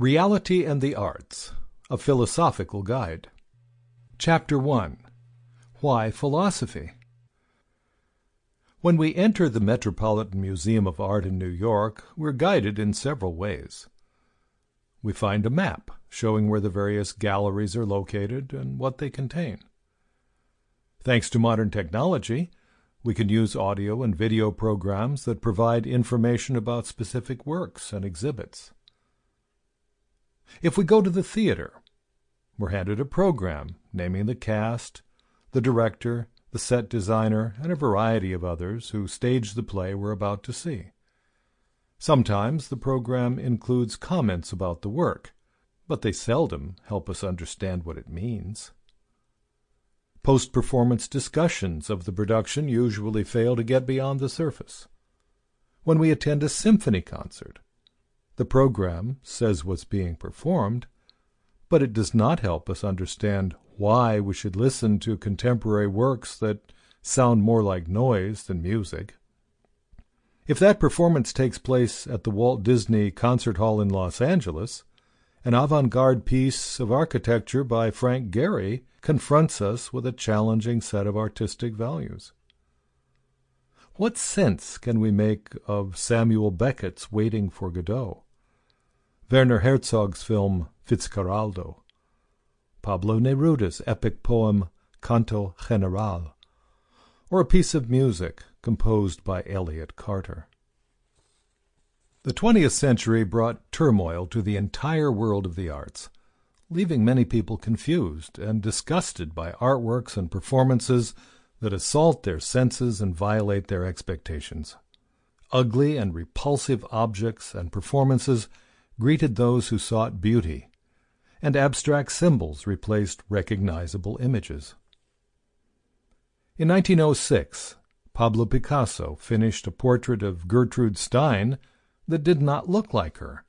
Reality and the Arts A Philosophical Guide. Chapter 1 Why Philosophy? When we enter the Metropolitan Museum of Art in New York, we're guided in several ways. We find a map showing where the various galleries are located and what they contain. Thanks to modern technology, we can use audio and video programs that provide information about specific works and exhibits. If we go to the theater, we're handed a program naming the cast, the director, the set designer, and a variety of others who staged the play we're about to see. Sometimes the program includes comments about the work, but they seldom help us understand what it means. Post performance discussions of the production usually fail to get beyond the surface. When we attend a symphony concert, the program says what's being performed, but it does not help us understand why we should listen to contemporary works that sound more like noise than music. If that performance takes place at the Walt Disney Concert Hall in Los Angeles, an avant garde piece of architecture by Frank Gehry confronts us with a challenging set of artistic values. What sense can we make of Samuel Beckett's Waiting for Godot, Werner Herzog's film Fitzcarraldo, Pablo Neruda's epic poem Canto General, or a piece of music composed by Elliott Carter? The twentieth century brought turmoil to the entire world of the arts leaving many people confused and disgusted by artworks and performances that assault their senses and violate their expectations. Ugly and repulsive objects and performances greeted those who sought beauty, and abstract symbols replaced recognizable images. In 1906, Pablo Picasso finished a portrait of Gertrude Stein that did not look like her.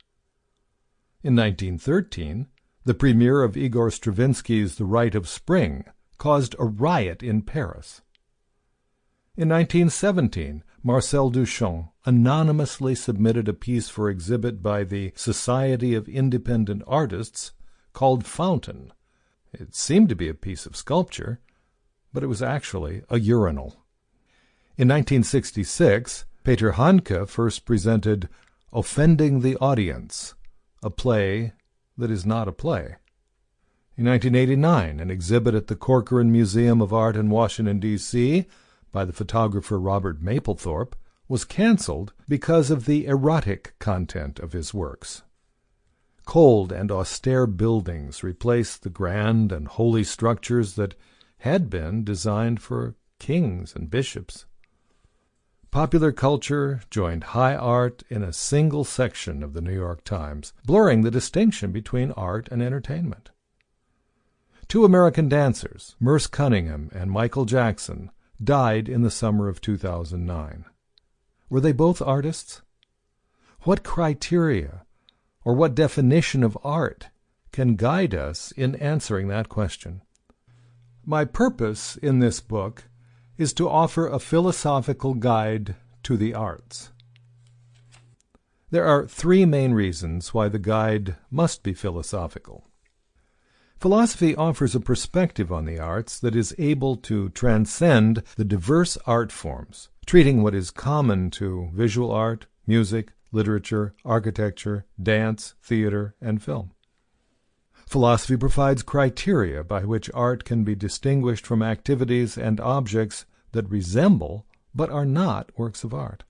In 1913, the premiere of Igor Stravinsky's The Rite of Spring caused a riot in Paris. In 1917, Marcel Duchamp anonymously submitted a piece for exhibit by the Society of Independent Artists called Fountain. It seemed to be a piece of sculpture, but it was actually a urinal. In 1966, Peter Handke first presented Offending the Audience, a play that is not a play. In 1989, an exhibit at the Corcoran Museum of Art in Washington, D.C., by the photographer Robert Mapplethorpe, was canceled because of the erotic content of his works. Cold and austere buildings replaced the grand and holy structures that had been designed for kings and bishops. Popular culture joined high art in a single section of the New York Times, blurring the distinction between art and entertainment. Two American dancers, Merce Cunningham and Michael Jackson, died in the summer of 2009. Were they both artists? What criteria or what definition of art can guide us in answering that question? My purpose in this book is to offer a philosophical guide to the arts. There are three main reasons why the guide must be philosophical. Philosophy offers a perspective on the arts that is able to transcend the diverse art forms, treating what is common to visual art, music, literature, architecture, dance, theater, and film. Philosophy provides criteria by which art can be distinguished from activities and objects that resemble but are not works of art.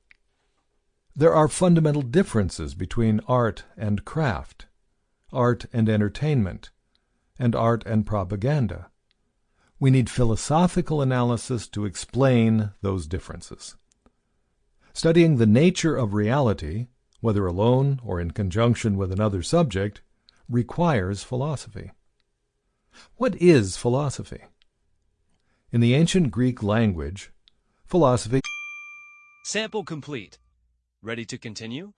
There are fundamental differences between art and craft, art and entertainment, and art and propaganda. We need philosophical analysis to explain those differences. Studying the nature of reality, whether alone or in conjunction with another subject, requires philosophy. What is philosophy? In the ancient Greek language, philosophy Sample complete. Ready to continue?